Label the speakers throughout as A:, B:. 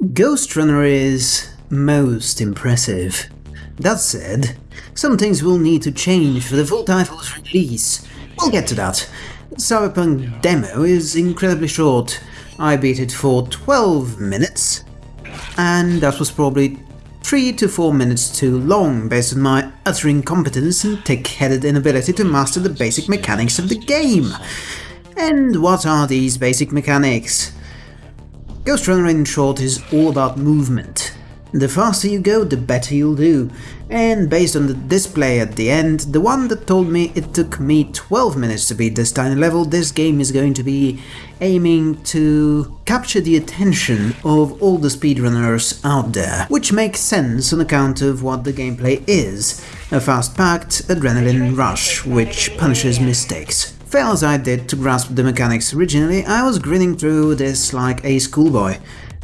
A: Ghost Runner is most impressive. That said, some things will need to change for the full title's release. We'll get to that. The Cyberpunk demo is incredibly short. I beat it for 12 minutes, and that was probably 3 to 4 minutes too long based on my utter incompetence and thick-headed inability to master the basic mechanics of the game. And what are these basic mechanics? Ghost Runner in short is all about movement. The faster you go, the better you'll do, and based on the display at the end, the one that told me it took me 12 minutes to beat this tiny level, this game is going to be aiming to capture the attention of all the speedrunners out there, which makes sense on account of what the gameplay is, a fast-packed adrenaline rush which punishes mistakes. Fail as I did to grasp the mechanics originally, I was grinning through this like a schoolboy.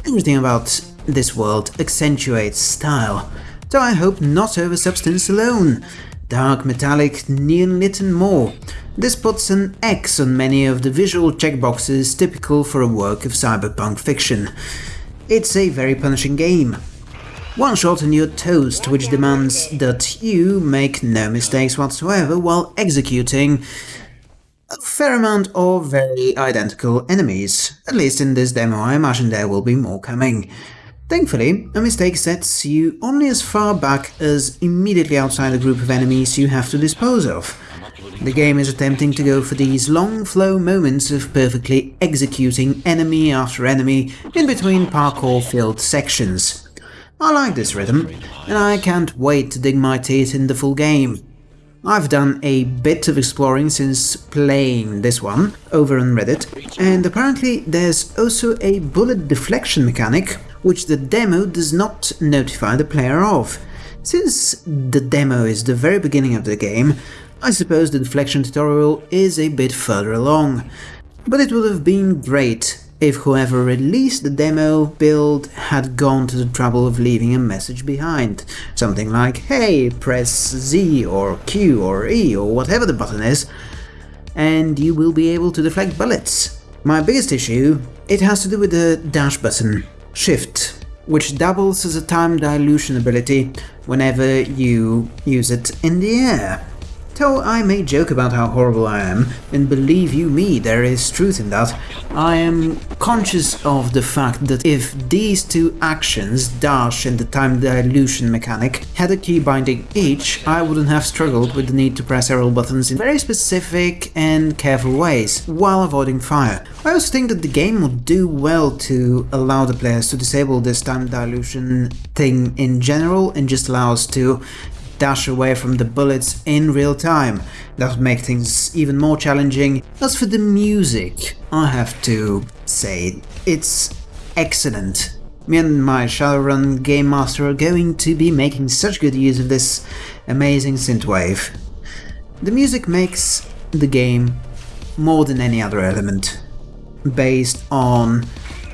A: Everything about this world accentuates style, though I hope not over substance alone. Dark, metallic, neon-lit and more. This puts an X on many of the visual checkboxes typical for a work of cyberpunk fiction. It's a very punishing game. One shot and you're toast, which demands that you make no mistakes whatsoever while executing a fair amount of very identical enemies. At least in this demo I imagine there will be more coming. Thankfully, a mistake sets you only as far back as immediately outside the group of enemies you have to dispose of. The game is attempting to go for these long flow moments of perfectly executing enemy after enemy in between parkour-filled sections. I like this rhythm, and I can't wait to dig my teeth in the full game. I've done a bit of exploring since playing this one over on Reddit, and apparently there's also a bullet deflection mechanic which the demo does not notify the player of. Since the demo is the very beginning of the game, I suppose the deflection tutorial is a bit further along. But it would have been great if whoever released the demo build had gone to the trouble of leaving a message behind. Something like, hey, press Z or Q or E or whatever the button is, and you will be able to deflect bullets. My biggest issue, it has to do with the dash button, Shift, which doubles as a time dilution ability whenever you use it in the air. Though I may joke about how horrible I am, and believe you me, there is truth in that, I am conscious of the fact that if these two actions, dash and the time dilution mechanic, had a key binding each, I wouldn't have struggled with the need to press arrow buttons in very specific and careful ways, while avoiding fire. I also think that the game would do well to allow the players to disable this time dilution thing in general and just allow us to dash away from the bullets in real time. That would make things even more challenging. As for the music, I have to say, it's excellent. Me and my Shadowrun Game Master are going to be making such good use of this amazing synthwave. The music makes the game more than any other element, based on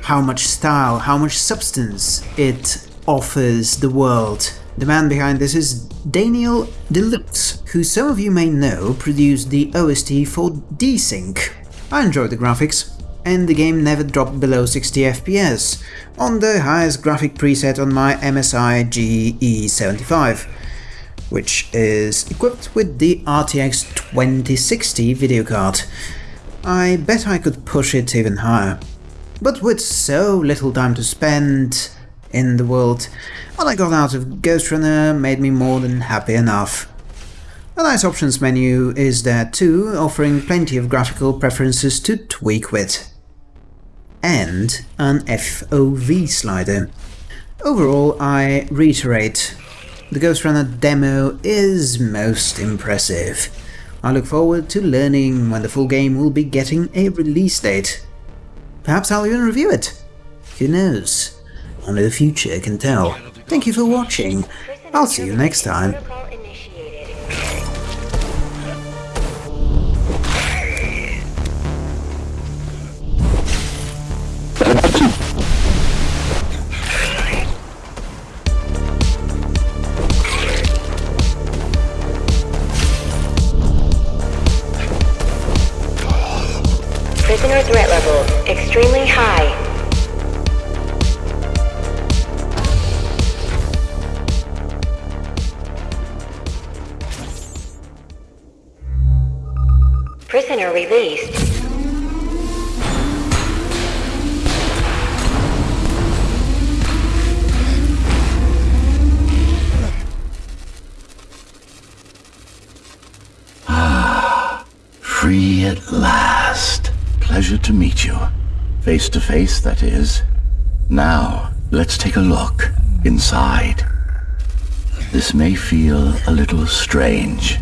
A: how much style, how much substance it offers the world. The man behind this is Daniel Deluxe, who some of you may know produced the OST for Desync. I enjoyed the graphics, and the game never dropped below 60 FPS, on the highest graphic preset on my MSI GE75, which is equipped with the RTX 2060 video card. I bet I could push it even higher. But with so little time to spend, in the world. What I got out of Ghost Runner made me more than happy enough. A nice options menu is there too, offering plenty of graphical preferences to tweak with. And an FOV slider. Overall, I reiterate, the Ghost Runner demo is most impressive. I look forward to learning when the full game will be getting a release date. Perhaps I'll even review it. Who knows? Only the future can tell. Thank you for watching. I'll see you next time.
B: Prisoner threat level extremely high. Prisoner released. Ah.
C: Free at last. Pleasure to meet you. Face to face, that is. Now, let's take a look inside. This may feel a little strange.